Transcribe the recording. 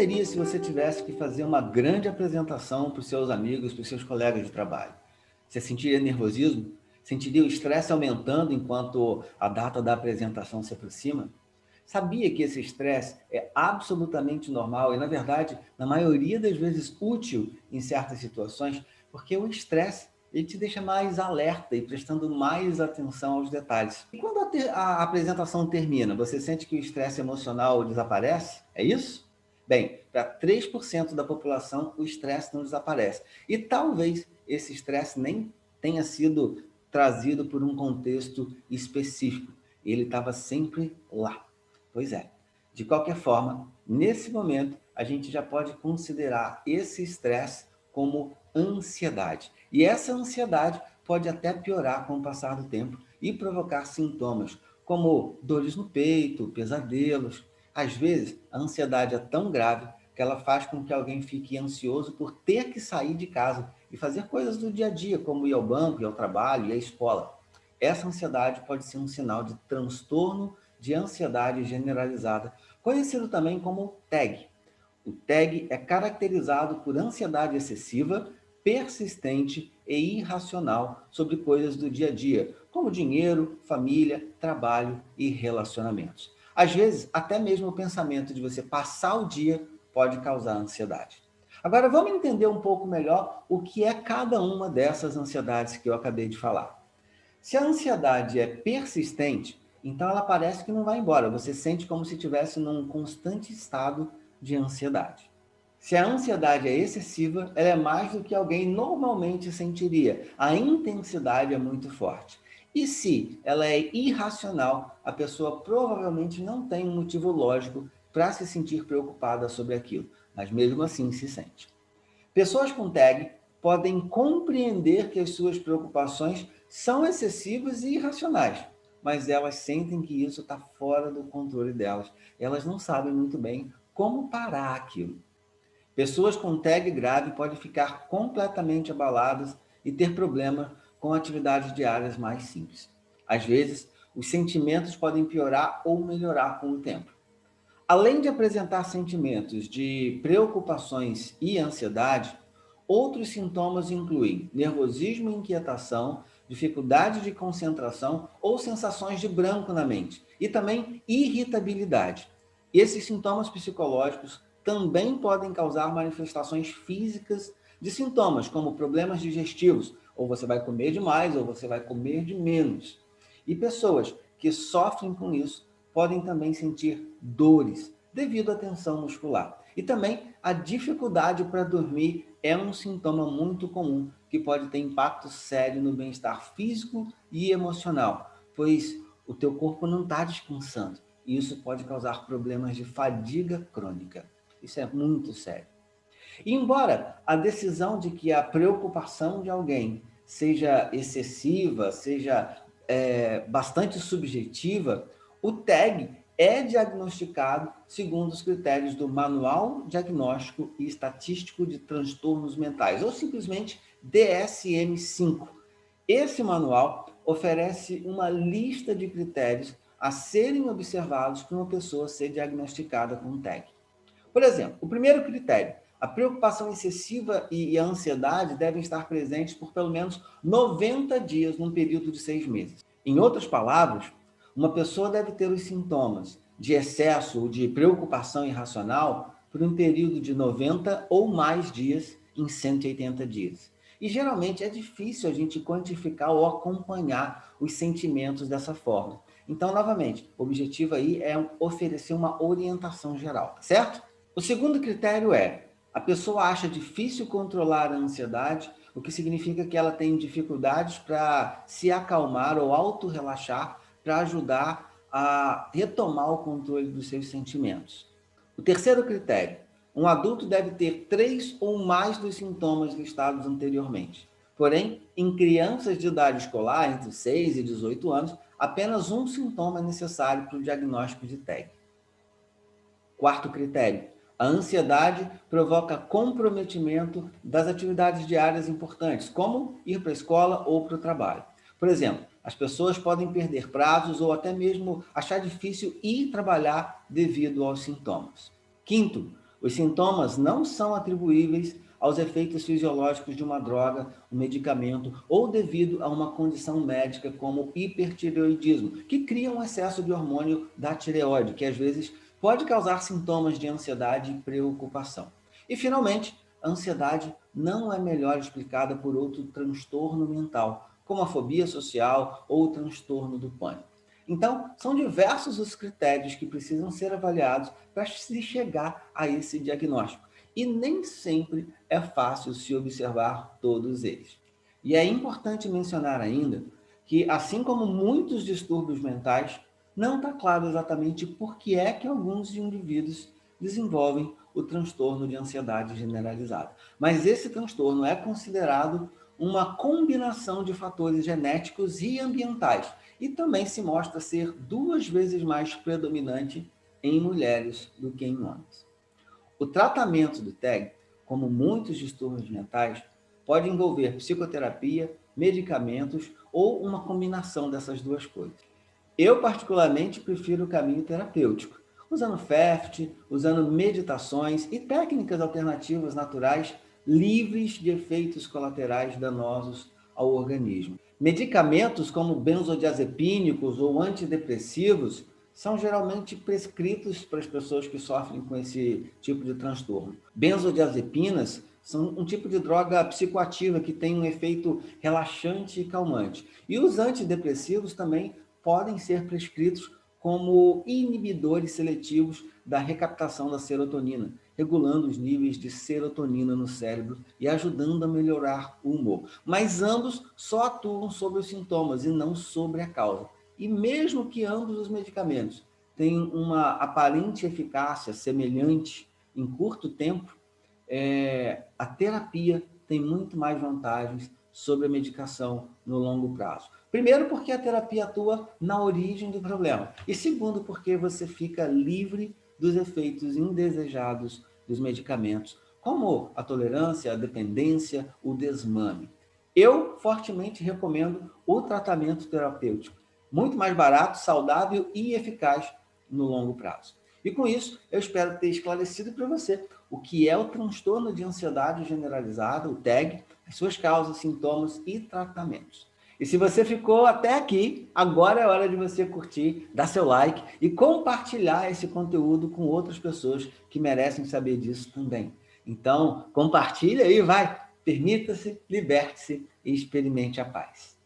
seria se você tivesse que fazer uma grande apresentação para os seus amigos, para os seus colegas de trabalho? Você sentiria nervosismo? Sentiria o estresse aumentando enquanto a data da apresentação se aproxima? Sabia que esse estresse é absolutamente normal e, na verdade, na maioria das vezes útil em certas situações, porque o estresse ele te deixa mais alerta e prestando mais atenção aos detalhes. E quando a, a apresentação termina, você sente que o estresse emocional desaparece? É isso? Bem, para 3% da população, o estresse não desaparece. E talvez esse estresse nem tenha sido trazido por um contexto específico. Ele estava sempre lá. Pois é. De qualquer forma, nesse momento, a gente já pode considerar esse estresse como ansiedade. E essa ansiedade pode até piorar com o passar do tempo e provocar sintomas como dores no peito, pesadelos, às vezes, a ansiedade é tão grave que ela faz com que alguém fique ansioso por ter que sair de casa e fazer coisas do dia a dia, como ir ao banco, ir ao trabalho, ir à escola. Essa ansiedade pode ser um sinal de transtorno de ansiedade generalizada, conhecido também como TAG. O TAG é caracterizado por ansiedade excessiva, persistente e irracional sobre coisas do dia a dia, como dinheiro, família, trabalho e relacionamentos. Às vezes, até mesmo o pensamento de você passar o dia pode causar ansiedade. Agora, vamos entender um pouco melhor o que é cada uma dessas ansiedades que eu acabei de falar. Se a ansiedade é persistente, então ela parece que não vai embora. Você sente como se estivesse num constante estado de ansiedade. Se a ansiedade é excessiva, ela é mais do que alguém normalmente sentiria. A intensidade é muito forte. E se ela é irracional, a pessoa provavelmente não tem um motivo lógico para se sentir preocupada sobre aquilo, mas mesmo assim se sente. Pessoas com TAG podem compreender que as suas preocupações são excessivas e irracionais, mas elas sentem que isso está fora do controle delas. Elas não sabem muito bem como parar aquilo. Pessoas com TAG grave podem ficar completamente abaladas e ter problemas com atividades diárias mais simples. Às vezes, os sentimentos podem piorar ou melhorar com o tempo. Além de apresentar sentimentos de preocupações e ansiedade, outros sintomas incluem nervosismo e inquietação, dificuldade de concentração ou sensações de branco na mente, e também irritabilidade. Esses sintomas psicológicos também podem causar manifestações físicas de sintomas, como problemas digestivos, ou você vai comer demais, ou você vai comer de menos. E pessoas que sofrem com isso podem também sentir dores devido à tensão muscular. E também a dificuldade para dormir é um sintoma muito comum que pode ter impacto sério no bem-estar físico e emocional, pois o teu corpo não está descansando. E isso pode causar problemas de fadiga crônica. Isso é muito sério. Embora a decisão de que a preocupação de alguém seja excessiva, seja é, bastante subjetiva, o TAG é diagnosticado segundo os critérios do Manual Diagnóstico e Estatístico de Transtornos Mentais, ou simplesmente DSM-5. Esse manual oferece uma lista de critérios a serem observados para uma pessoa ser diagnosticada com TAG. Por exemplo, o primeiro critério, a preocupação excessiva e a ansiedade devem estar presentes por pelo menos 90 dias num período de seis meses. Em outras palavras, uma pessoa deve ter os sintomas de excesso ou de preocupação irracional por um período de 90 ou mais dias em 180 dias. E geralmente é difícil a gente quantificar ou acompanhar os sentimentos dessa forma. Então, novamente, o objetivo aí é oferecer uma orientação geral, certo? O segundo critério é a pessoa acha difícil controlar a ansiedade, o que significa que ela tem dificuldades para se acalmar ou auto-relaxar para ajudar a retomar o controle dos seus sentimentos. O terceiro critério, um adulto deve ter três ou mais dos sintomas listados anteriormente. Porém, em crianças de idade escolar, entre 6 e 18 anos, apenas um sintoma é necessário para o diagnóstico de TEG. Quarto critério, a ansiedade provoca comprometimento das atividades diárias importantes, como ir para a escola ou para o trabalho. Por exemplo, as pessoas podem perder prazos ou até mesmo achar difícil ir trabalhar devido aos sintomas. Quinto, os sintomas não são atribuíveis aos efeitos fisiológicos de uma droga, um medicamento ou devido a uma condição médica como hipertireoidismo, que cria um excesso de hormônio da tireoide, que às vezes pode causar sintomas de ansiedade e preocupação. E, finalmente, a ansiedade não é melhor explicada por outro transtorno mental, como a fobia social ou o transtorno do pânico. Então, são diversos os critérios que precisam ser avaliados para se chegar a esse diagnóstico. E nem sempre é fácil se observar todos eles. E é importante mencionar ainda que, assim como muitos distúrbios mentais, não está claro exatamente por que é que alguns indivíduos desenvolvem o transtorno de ansiedade generalizada. Mas esse transtorno é considerado uma combinação de fatores genéticos e ambientais, e também se mostra ser duas vezes mais predominante em mulheres do que em homens. O tratamento do TEG, como muitos distúrbios mentais, pode envolver psicoterapia, medicamentos ou uma combinação dessas duas coisas. Eu, particularmente, prefiro o caminho terapêutico, usando FEFT, usando meditações e técnicas alternativas naturais livres de efeitos colaterais danosos ao organismo. Medicamentos como benzodiazepínicos ou antidepressivos são geralmente prescritos para as pessoas que sofrem com esse tipo de transtorno. Benzodiazepinas são um tipo de droga psicoativa que tem um efeito relaxante e calmante. E os antidepressivos também podem ser prescritos como inibidores seletivos da recaptação da serotonina, regulando os níveis de serotonina no cérebro e ajudando a melhorar o humor. Mas ambos só atuam sobre os sintomas e não sobre a causa. E mesmo que ambos os medicamentos tenham uma aparente eficácia semelhante em curto tempo, é, a terapia tem muito mais vantagens sobre a medicação no longo prazo. Primeiro, porque a terapia atua na origem do problema. E segundo, porque você fica livre dos efeitos indesejados dos medicamentos, como a tolerância, a dependência, o desmame. Eu fortemente recomendo o tratamento terapêutico, muito mais barato, saudável e eficaz no longo prazo. E com isso, eu espero ter esclarecido para você o que é o transtorno de ansiedade generalizada, o TAG, as suas causas, sintomas e tratamentos. E se você ficou até aqui, agora é hora de você curtir, dar seu like e compartilhar esse conteúdo com outras pessoas que merecem saber disso também. Então, compartilha aí, vai, permita-se, liberte-se e experimente a paz.